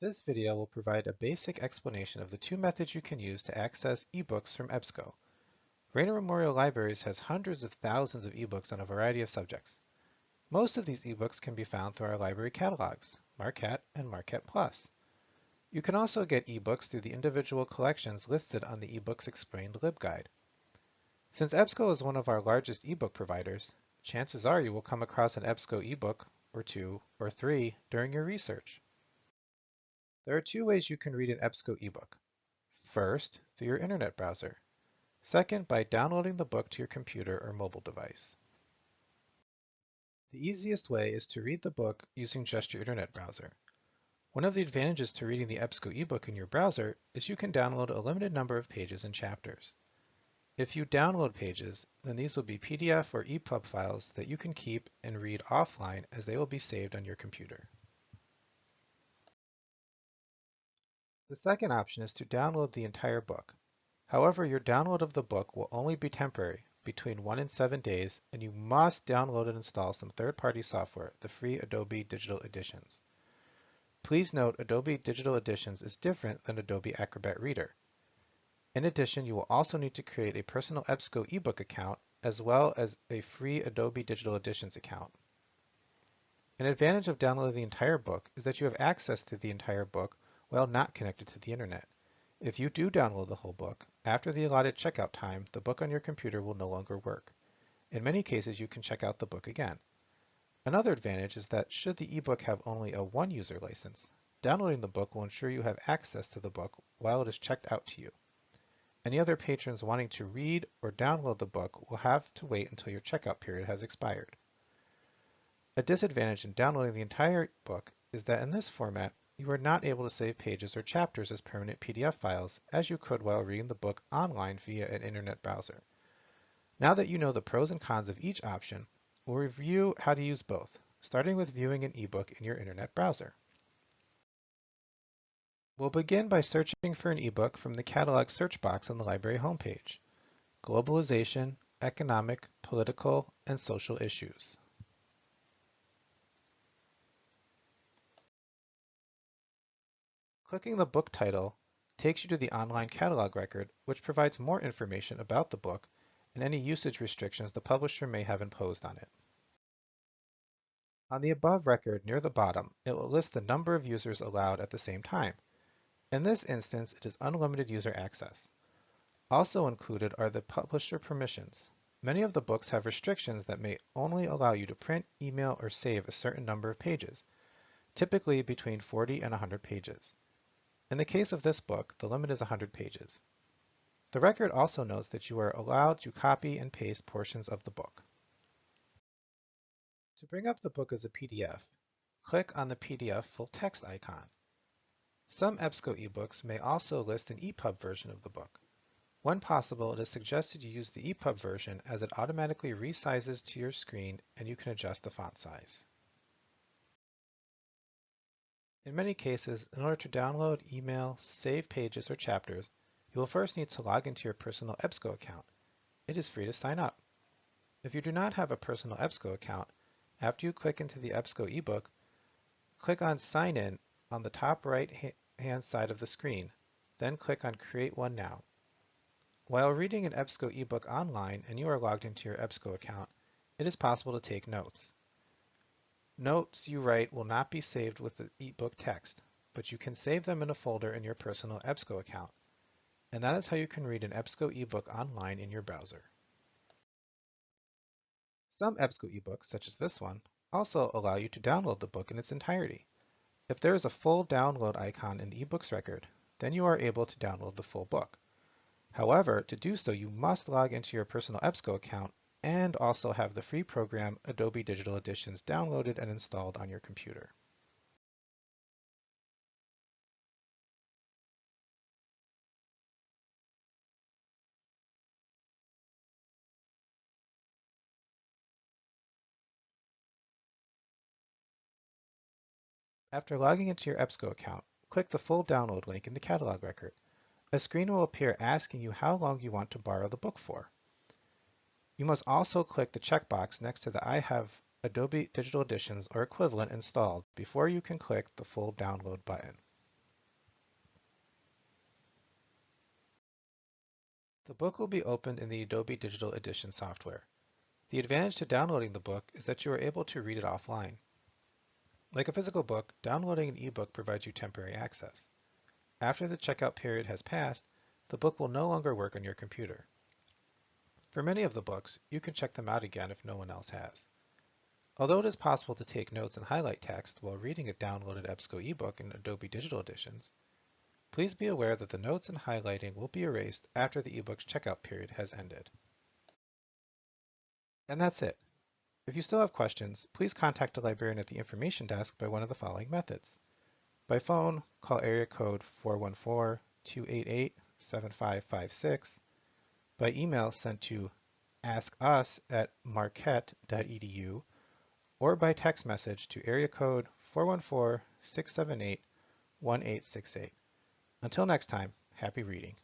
This video will provide a basic explanation of the two methods you can use to access ebooks from EBSCO. Raynor Memorial Libraries has hundreds of thousands of ebooks on a variety of subjects. Most of these ebooks can be found through our library catalogs, MARQCAT and MARQCAT Plus. You can also get ebooks through the individual collections listed on the eBooks Explained LibGuide. Since EBSCO is one of our largest ebook providers, chances are you will come across an EBSCO ebook or two or three during your research. There are two ways you can read an EBSCO ebook. First, through your internet browser. Second, by downloading the book to your computer or mobile device. The easiest way is to read the book using just your internet browser. One of the advantages to reading the EBSCO ebook in your browser is you can download a limited number of pages and chapters. If you download pages, then these will be PDF or EPUB files that you can keep and read offline as they will be saved on your computer. The second option is to download the entire book. However, your download of the book will only be temporary, between 1 and 7 days, and you must download and install some third-party software, the free Adobe Digital Editions. Please note Adobe Digital Editions is different than Adobe Acrobat Reader. In addition, you will also need to create a personal EBSCO ebook account as well as a free Adobe Digital Editions account. An advantage of downloading the entire book is that you have access to the entire book while not connected to the internet. If you do download the whole book, after the allotted checkout time, the book on your computer will no longer work. In many cases, you can check out the book again. Another advantage is that should the ebook have only a one-user license, downloading the book will ensure you have access to the book while it is checked out to you. Any other patrons wanting to read or download the book will have to wait until your checkout period has expired. A disadvantage in downloading the entire book is that in this format, you are not able to save pages or chapters as permanent PDF files as you could while reading the book online via an internet browser. Now that you know the pros and cons of each option, we'll review how to use both, starting with viewing an ebook in your internet browser. We'll begin by searching for an ebook from the catalog search box on the library homepage, Globalization, Economic, Political, and Social Issues. Clicking the book title takes you to the online catalog record, which provides more information about the book and any usage restrictions the publisher may have imposed on it. On the above record near the bottom, it will list the number of users allowed at the same time. In this instance, it is unlimited user access. Also included are the publisher permissions. Many of the books have restrictions that may only allow you to print, email, or save a certain number of pages, typically between 40 and 100 pages. In the case of this book, the limit is 100 pages. The record also notes that you are allowed to copy and paste portions of the book. To bring up the book as a PDF, click on the PDF full text icon. Some EBSCO ebooks may also list an EPUB version of the book. When possible, it is suggested you use the EPUB version as it automatically resizes to your screen and you can adjust the font size. In many cases, in order to download, email, save pages or chapters, you will first need to log into your personal EBSCO account. It is free to sign up. If you do not have a personal EBSCO account, after you click into the EBSCO ebook, click on Sign In on the top right hand side of the screen, then click on Create One Now. While reading an EBSCO ebook online and you are logged into your EBSCO account, it is possible to take notes. Notes you write will not be saved with the ebook text, but you can save them in a folder in your personal EBSCO account. And that is how you can read an EBSCO ebook online in your browser. Some EBSCO ebooks, such as this one, also allow you to download the book in its entirety. If there is a full download icon in the ebooks record, then you are able to download the full book. However, to do so, you must log into your personal EBSCO account and also have the free program Adobe Digital Editions downloaded and installed on your computer. After logging into your EBSCO account, click the full download link in the catalog record. A screen will appear asking you how long you want to borrow the book for. You must also click the checkbox next to the I have Adobe Digital Editions or equivalent installed before you can click the full download button. The book will be opened in the Adobe Digital Edition software. The advantage to downloading the book is that you are able to read it offline. Like a physical book, downloading an ebook provides you temporary access. After the checkout period has passed, the book will no longer work on your computer. For many of the books, you can check them out again if no one else has. Although it is possible to take notes and highlight text while reading a downloaded EBSCO ebook in Adobe Digital Editions, Please be aware that the notes and highlighting will be erased after the ebook's checkout period has ended. And that's it. If you still have questions, please contact a librarian at the information desk by one of the following methods. By phone, call area code 414-288-7556. By email sent to askus at marquette.edu or by text message to area code 414-678-1868. Until next time, happy reading.